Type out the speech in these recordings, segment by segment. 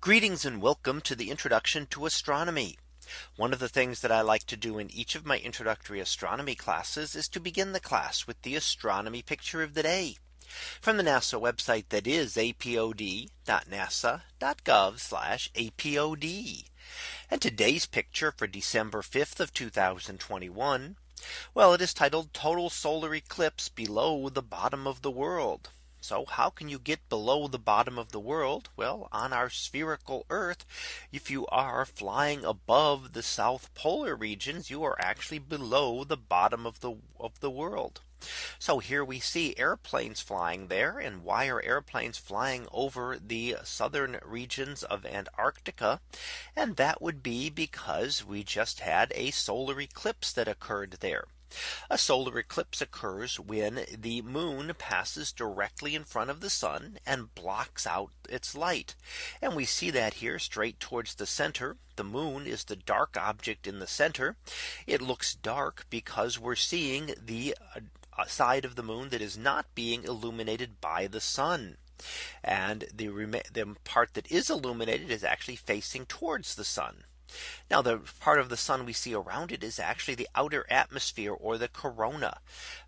Greetings and welcome to the introduction to astronomy. One of the things that I like to do in each of my introductory astronomy classes is to begin the class with the astronomy picture of the day from the NASA website that is apod.nasa.gov apod. And today's picture for December 5th of 2021. Well, it is titled total solar eclipse below the bottom of the world. So how can you get below the bottom of the world? Well, on our spherical Earth, if you are flying above the South polar regions, you are actually below the bottom of the of the world. So here we see airplanes flying there. And why are airplanes flying over the southern regions of Antarctica? And that would be because we just had a solar eclipse that occurred there. A solar eclipse occurs when the moon passes directly in front of the sun and blocks out its light. And we see that here straight towards the center. The moon is the dark object in the center. It looks dark because we're seeing the uh, side of the moon that is not being illuminated by the sun. And the, the part that is illuminated is actually facing towards the sun. Now the part of the sun we see around it is actually the outer atmosphere or the corona.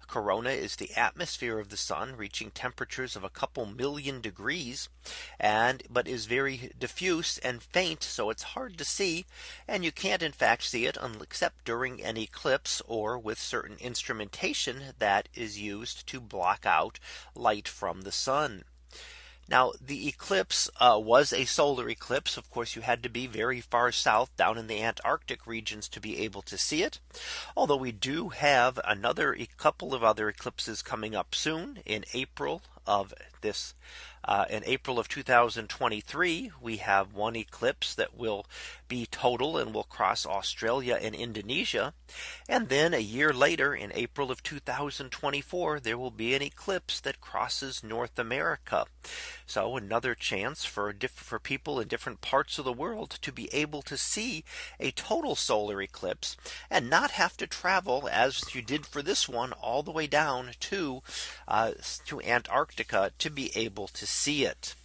Corona is the atmosphere of the sun reaching temperatures of a couple million degrees and but is very diffuse and faint. So it's hard to see and you can't in fact see it except during an eclipse or with certain instrumentation that is used to block out light from the sun. Now the eclipse uh, was a solar eclipse. Of course, you had to be very far south down in the Antarctic regions to be able to see it. Although we do have another a couple of other eclipses coming up soon in April of this uh, in April of 2023, we have one eclipse that will be total and will cross Australia and Indonesia. And then a year later in April of 2024, there will be an eclipse that crosses North America. So another chance for for people in different parts of the world to be able to see a total solar eclipse and not have to travel as you did for this one all the way down to uh, to Antarctica to be able to see it.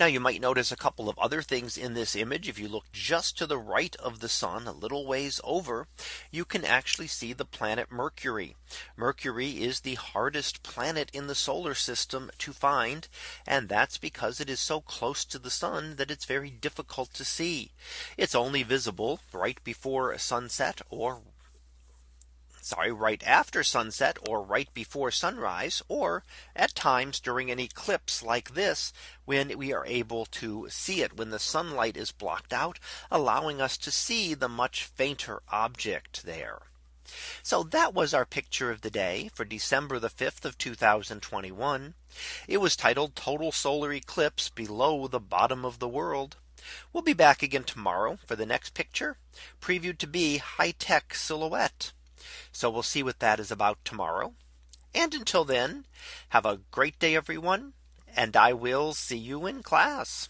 Now you might notice a couple of other things in this image. If you look just to the right of the sun a little ways over, you can actually see the planet Mercury. Mercury is the hardest planet in the solar system to find. And that's because it is so close to the sun that it's very difficult to see. It's only visible right before sunset or sorry, right after sunset or right before sunrise, or at times during an eclipse like this, when we are able to see it when the sunlight is blocked out, allowing us to see the much fainter object there. So that was our picture of the day for December the 5th of 2021. It was titled total solar eclipse below the bottom of the world. We'll be back again tomorrow for the next picture previewed to be high tech silhouette. So we'll see what that is about tomorrow. And until then, have a great day, everyone. And I will see you in class.